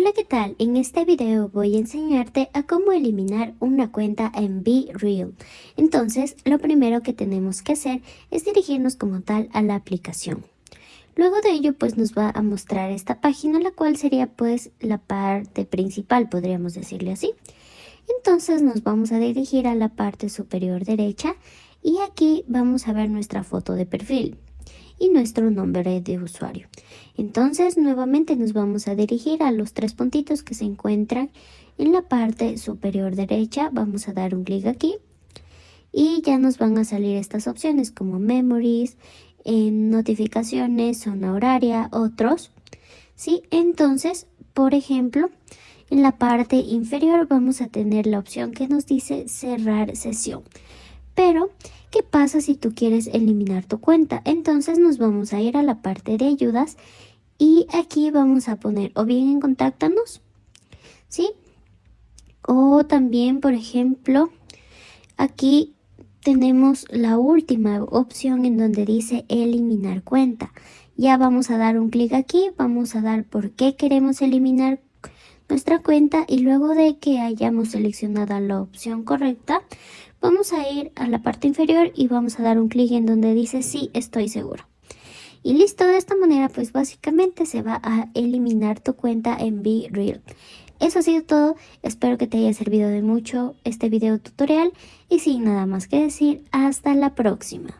Hola, ¿qué tal? En este video voy a enseñarte a cómo eliminar una cuenta en BeReal. Entonces, lo primero que tenemos que hacer es dirigirnos como tal a la aplicación. Luego de ello, pues nos va a mostrar esta página, la cual sería pues la parte principal, podríamos decirle así. Entonces nos vamos a dirigir a la parte superior derecha y aquí vamos a ver nuestra foto de perfil y nuestro nombre de usuario. Entonces nuevamente nos vamos a dirigir a los tres puntitos que se encuentran en la parte superior derecha. Vamos a dar un clic aquí y ya nos van a salir estas opciones como Memories, en notificaciones, zona horaria, otros. ¿sí? Entonces, por ejemplo, en la parte inferior vamos a tener la opción que nos dice cerrar sesión. Pero, ¿qué pasa si tú quieres eliminar tu cuenta? Entonces nos vamos a ir a la parte de ayudas y aquí vamos a poner o bien en contáctanos, ¿sí? O también, por ejemplo, aquí tenemos la última opción en donde dice eliminar cuenta. Ya vamos a dar un clic aquí, vamos a dar por qué queremos eliminar nuestra cuenta y luego de que hayamos seleccionado la opción correcta, vamos a ir a la parte inferior y vamos a dar un clic en donde dice sí, estoy seguro. Y listo, de esta manera pues básicamente se va a eliminar tu cuenta en BeReal. Eso ha sido todo, espero que te haya servido de mucho este video tutorial y sin nada más que decir, hasta la próxima.